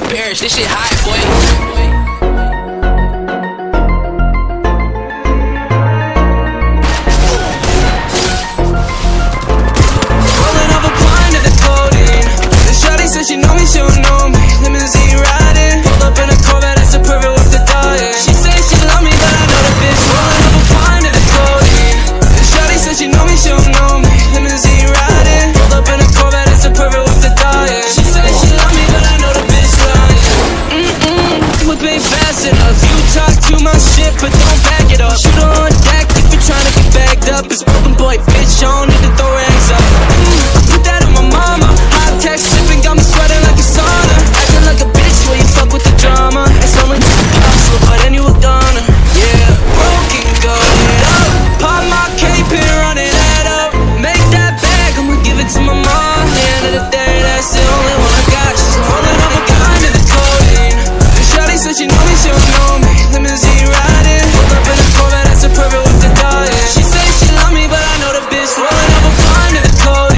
Porsche, this shit hot, boy. She know me, she don't know me. Limousine riding, up in a Corvette, that's perfect. She she love me, but I know bitch. Rolling up a pint of the codeine. Shawty she know me, she don't know me. Limousine to my shit, but don't back it up. Shoot on deck if you're trying to get bagged up. It's broken boy, bitch, I don't need to throw rags up.